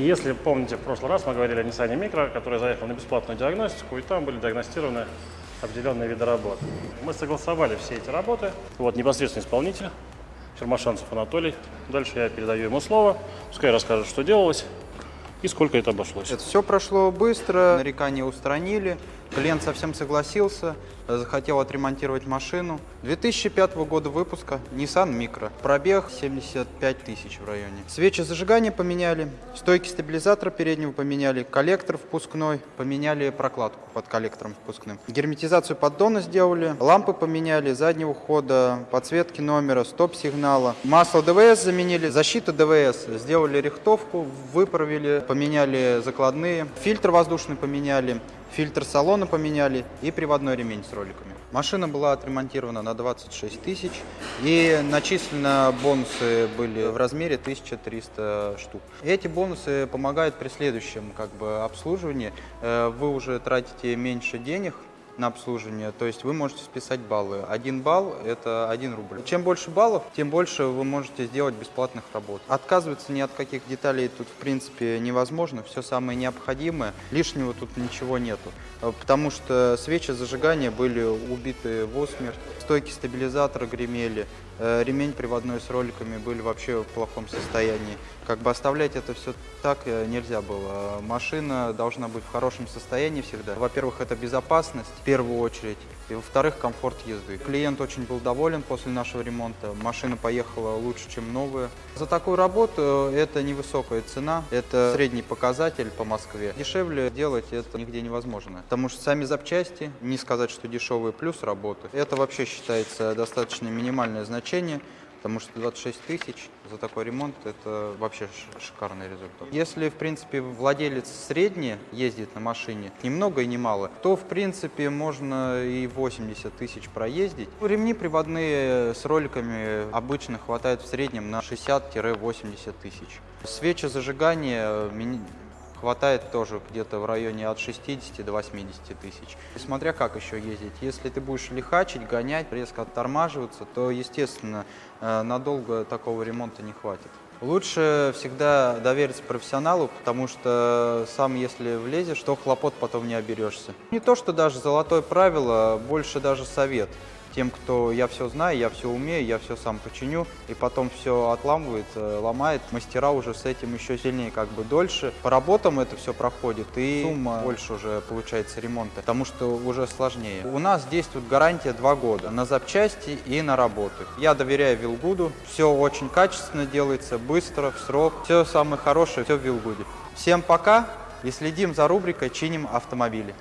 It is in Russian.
Если помните, в прошлый раз мы говорили о Nissan Micro, который заехал на бесплатную диагностику, и там были диагностированы определенные виды работ. Мы согласовали все эти работы. Вот непосредственный исполнитель, Чермашанцев Анатолий. Дальше я передаю ему слово, пускай расскажет, что делалось и сколько это обошлось. Это все прошло быстро, нарекания устранили, клиент совсем согласился, э, захотел отремонтировать машину. 2005 года выпуска, Nissan Micro, пробег 75 тысяч в районе. Свечи зажигания поменяли, стойки стабилизатора переднего поменяли, коллектор впускной, поменяли прокладку под коллектором впускным. Герметизацию поддона сделали, лампы поменяли, заднего хода, подсветки номера, стоп-сигнала. Масло ДВС заменили, защита ДВС, сделали рихтовку, выправили, поменяли закладные, фильтр воздушный поменяли, фильтр салона поменяли и приводной ремень с роликами. Машина была отремонтирована на 26 тысяч и начислено бонусы были в размере 1300 штук. Эти бонусы помогают при следующем как бы, обслуживании. Э, вы уже тратите меньше денег, на обслуживание, то есть вы можете списать баллы. Один балл – это один рубль. Чем больше баллов, тем больше вы можете сделать бесплатных работ. Отказываться ни от каких деталей тут в принципе невозможно, все самое необходимое, лишнего тут ничего нету. Потому что свечи зажигания были убиты в осмерть, стойки стабилизатора гремели, Э, ремень приводной с роликами были вообще в плохом состоянии. Как бы оставлять это все так э, нельзя было. Машина должна быть в хорошем состоянии всегда. Во-первых, это безопасность в первую очередь. И во-вторых, комфорт езды. Клиент очень был доволен после нашего ремонта. Машина поехала лучше, чем новая. За такую работу это невысокая цена. Это средний показатель по Москве. Дешевле делать это нигде невозможно. Потому что сами запчасти, не сказать, что дешевые, плюс работы. Это вообще считается достаточно минимальное значение потому что 26 тысяч за такой ремонт – это вообще шикарный результат. Если, в принципе, владелец средний ездит на машине, ни много и ни мало, то, в принципе, можно и 80 тысяч проездить. Ремни приводные с роликами обычно хватает в среднем на 60-80 тысяч. Свечи зажигания хватает тоже где-то в районе от 60 до 80 тысяч. Смотря как еще ездить. Если ты будешь лихачить, гонять, резко оттормаживаться, то, естественно, э, надолго такого ремонта не хватит. Лучше всегда довериться профессионалу, потому что сам, если влезешь, то хлопот потом не оберешься. Не то, что даже золотое правило, больше даже совет тем, кто я все знаю, я все умею, я все сам починю, и потом все отламывает, э, ломает. Мастера уже с этим еще сильнее, как бы дольше. По работам это все проходит, и сумма больше уже получается ремонта, потому что уже сложнее. У нас действует гарантия 2 года на запчасти и на работу. Я доверяю Вилгуду, все очень качественно делается, быстро, в срок, все самое хорошее, все в Вилгуде. Всем пока и следим за рубрикой «Чиним автомобили».